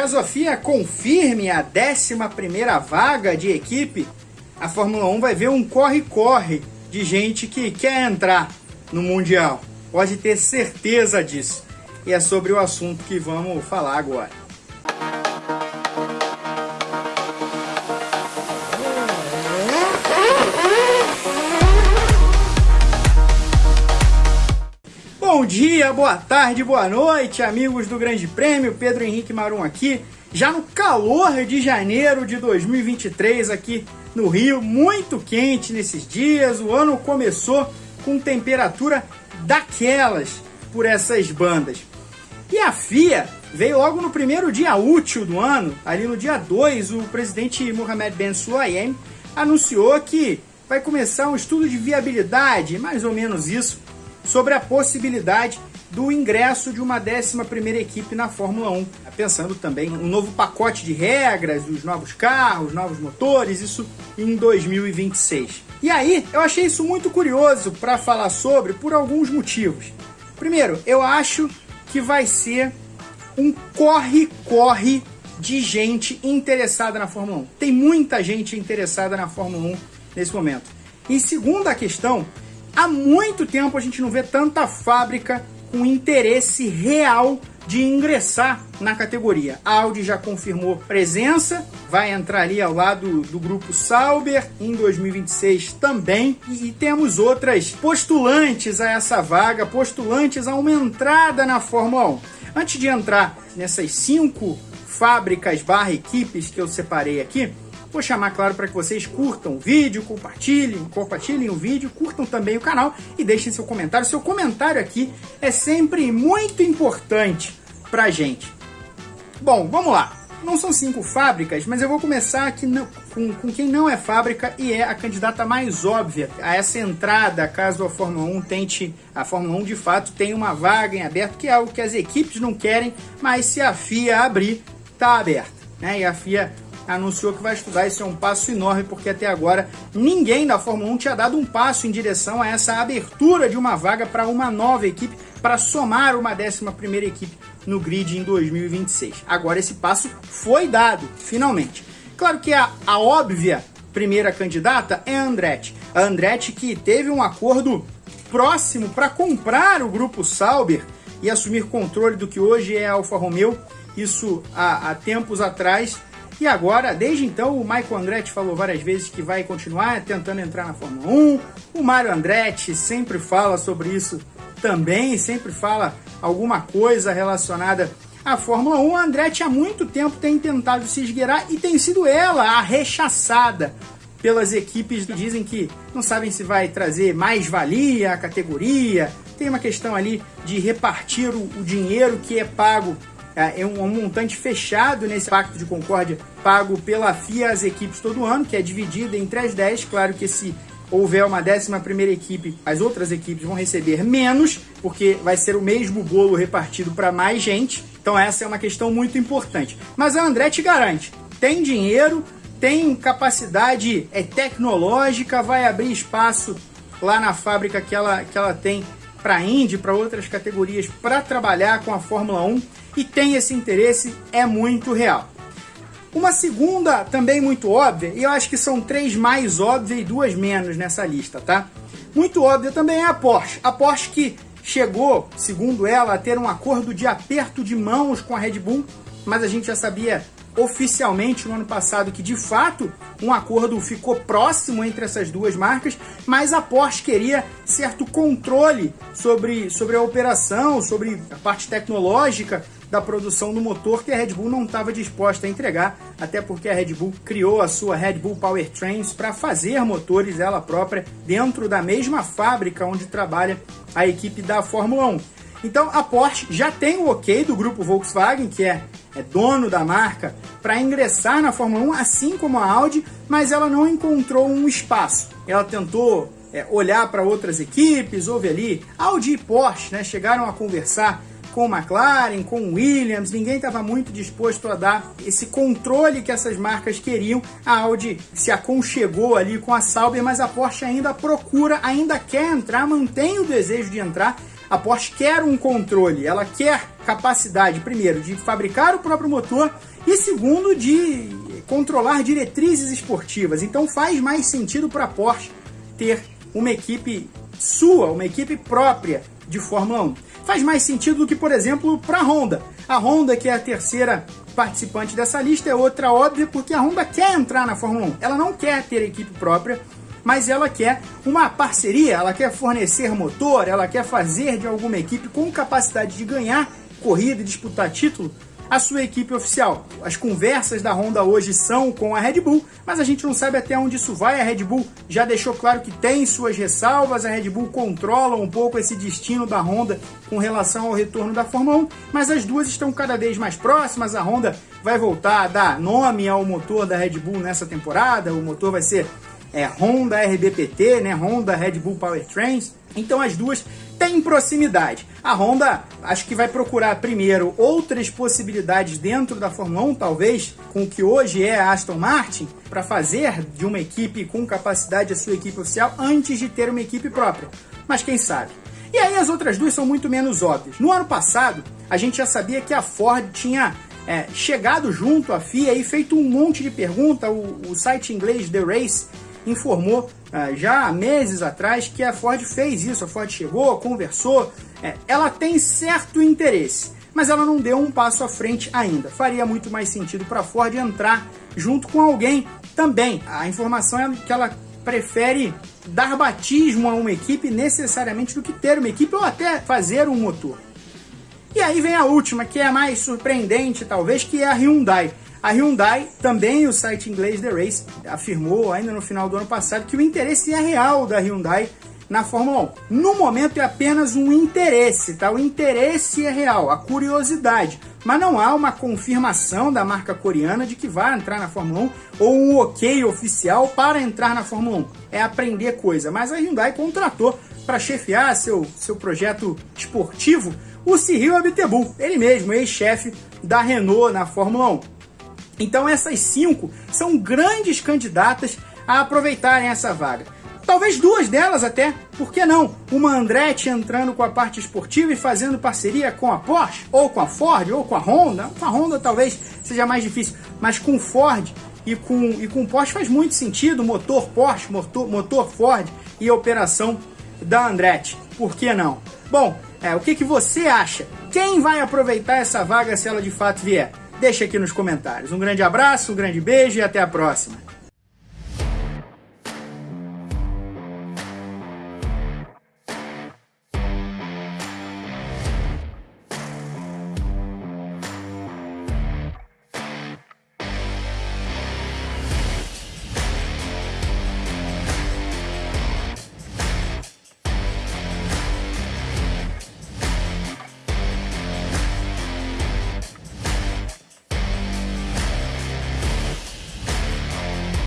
caso a FIA confirme a 11ª vaga de equipe, a Fórmula 1 vai ver um corre-corre de gente que quer entrar no Mundial. Pode ter certeza disso. E é sobre o assunto que vamos falar agora. Dia, boa tarde, boa noite, amigos do Grande Prêmio. Pedro Henrique Marum aqui, já no calor de janeiro de 2023 aqui no Rio, muito quente nesses dias. O ano começou com temperatura daquelas por essas bandas. E a FIA veio logo no primeiro dia útil do ano, ali no dia 2, o presidente Mohamed Ben Sulayem anunciou que vai começar um estudo de viabilidade, mais ou menos isso, sobre a possibilidade do ingresso de uma 11ª equipe na Fórmula 1. Pensando também um novo pacote de regras, os novos carros, novos motores, isso em 2026. E aí, eu achei isso muito curioso para falar sobre por alguns motivos. Primeiro, eu acho que vai ser um corre-corre de gente interessada na Fórmula 1. Tem muita gente interessada na Fórmula 1 nesse momento. E segunda questão Há muito tempo a gente não vê tanta fábrica com interesse real de ingressar na categoria. A Audi já confirmou presença, vai entrar ali ao lado do grupo Sauber em 2026 também. E temos outras postulantes a essa vaga, postulantes a uma entrada na Fórmula 1. Antes de entrar nessas cinco fábricas barra equipes que eu separei aqui, Vou chamar, claro, para que vocês curtam o vídeo, compartilhem, compartilhem o vídeo, curtam também o canal e deixem seu comentário. Seu comentário aqui é sempre muito importante para a gente. Bom, vamos lá. Não são cinco fábricas, mas eu vou começar aqui com, com quem não é fábrica e é a candidata mais óbvia a essa entrada, caso a Fórmula 1 tente, a Fórmula 1 de fato tenha uma vaga em aberto, que é algo que as equipes não querem, mas se a FIA abrir, tá aberta. Né? E a FIA anunciou que vai estudar. Isso é um passo enorme, porque até agora ninguém da Fórmula 1 tinha dado um passo em direção a essa abertura de uma vaga para uma nova equipe, para somar uma 11 equipe no grid em 2026. Agora esse passo foi dado, finalmente. Claro que a, a óbvia primeira candidata é a Andretti. A Andretti que teve um acordo próximo para comprar o grupo Sauber e assumir controle do que hoje é a Alfa Romeo, isso há, há tempos atrás, e agora, desde então, o Michael Andretti falou várias vezes que vai continuar tentando entrar na Fórmula 1. O Mário Andretti sempre fala sobre isso também, sempre fala alguma coisa relacionada à Fórmula 1. A Andretti há muito tempo tem tentado se esgueirar e tem sido ela a rechaçada pelas equipes que dizem que não sabem se vai trazer mais valia à categoria. Tem uma questão ali de repartir o, o dinheiro que é pago é, é um, um montante fechado nesse Pacto de Concórdia, pago pela FIA às equipes todo ano, que é dividido entre as 10. Claro que se houver uma 11 primeira equipe, as outras equipes vão receber menos, porque vai ser o mesmo bolo repartido para mais gente. Então essa é uma questão muito importante. Mas a André te garante, tem dinheiro, tem capacidade é, tecnológica, vai abrir espaço lá na fábrica que ela, que ela tem para Indy, para outras categorias, para trabalhar com a Fórmula 1 e tem esse interesse, é muito real. Uma segunda, também muito óbvia, e eu acho que são três mais óbvias e duas menos nessa lista, tá? Muito óbvia também é a Porsche. A Porsche que chegou, segundo ela, a ter um acordo de aperto de mãos com a Red Bull, mas a gente já sabia oficialmente no ano passado que de fato um acordo ficou próximo entre essas duas marcas, mas a Porsche queria certo controle sobre, sobre a operação, sobre a parte tecnológica da produção do motor que a Red Bull não estava disposta a entregar, até porque a Red Bull criou a sua Red Bull Powertrains para fazer motores ela própria dentro da mesma fábrica onde trabalha a equipe da Fórmula 1. Então a Porsche já tem o ok do grupo Volkswagen, que é, é dono da marca, para ingressar na Fórmula 1, assim como a Audi, mas ela não encontrou um espaço. Ela tentou é, olhar para outras equipes, houve ali Audi e Porsche, né, chegaram a conversar com McLaren, com Williams, ninguém estava muito disposto a dar esse controle que essas marcas queriam. A Audi se aconchegou ali com a Sauber, mas a Porsche ainda procura, ainda quer entrar, mantém o desejo de entrar. A Porsche quer um controle, ela quer capacidade, primeiro, de fabricar o próprio motor e segundo, de controlar diretrizes esportivas. Então faz mais sentido para a Porsche ter uma equipe sua, uma equipe própria de Fórmula 1. Faz mais sentido do que, por exemplo, para a Honda. A Honda, que é a terceira participante dessa lista, é outra óbvia, porque a Honda quer entrar na Fórmula 1. Ela não quer ter equipe própria, mas ela quer uma parceria, ela quer fornecer motor, ela quer fazer de alguma equipe com capacidade de ganhar corrida e disputar título a sua equipe oficial. As conversas da Honda hoje são com a Red Bull, mas a gente não sabe até onde isso vai. A Red Bull já deixou claro que tem suas ressalvas, a Red Bull controla um pouco esse destino da Honda com relação ao retorno da Fórmula 1, mas as duas estão cada vez mais próximas. A Honda vai voltar a dar nome ao motor da Red Bull nessa temporada, o motor vai ser é, Honda RBPT, né? Honda Red Bull Powertrains. Então as duas têm proximidade. A Honda acho que vai procurar primeiro outras possibilidades dentro da Fórmula 1, talvez com o que hoje é a Aston Martin, para fazer de uma equipe com capacidade a sua equipe oficial antes de ter uma equipe própria. Mas quem sabe? E aí as outras duas são muito menos óbvias. No ano passado, a gente já sabia que a Ford tinha é, chegado junto à FIA e feito um monte de pergunta. O, o site inglês The Race informou já há meses atrás que a Ford fez isso. A Ford chegou, conversou, é, ela tem certo interesse, mas ela não deu um passo à frente ainda. Faria muito mais sentido para a Ford entrar junto com alguém também. A informação é que ela prefere dar batismo a uma equipe necessariamente do que ter uma equipe ou até fazer um motor. E aí vem a última, que é a mais surpreendente talvez, que é a Hyundai. A Hyundai, também o site inglês The Race, afirmou ainda no final do ano passado que o interesse é real da Hyundai na Fórmula 1. No momento é apenas um interesse, tá? O interesse é real, a curiosidade. Mas não há uma confirmação da marca coreana de que vai entrar na Fórmula 1 ou um ok oficial para entrar na Fórmula 1. É aprender coisa. Mas a Hyundai contratou para chefiar seu, seu projeto esportivo o Cyril Abiteboul, ele mesmo, ex-chefe da Renault na Fórmula 1. Então essas cinco são grandes candidatas a aproveitarem essa vaga. Talvez duas delas até, por que não? Uma Andretti entrando com a parte esportiva e fazendo parceria com a Porsche, ou com a Ford, ou com a Honda. Com a Honda talvez seja mais difícil, mas com Ford e com, e com Porsche faz muito sentido. Motor Porsche, motor, motor Ford e operação da Andretti. Por que não? Bom, é, o que, que você acha? Quem vai aproveitar essa vaga se ela de fato vier? Deixa aqui nos comentários. Um grande abraço, um grande beijo e até a próxima.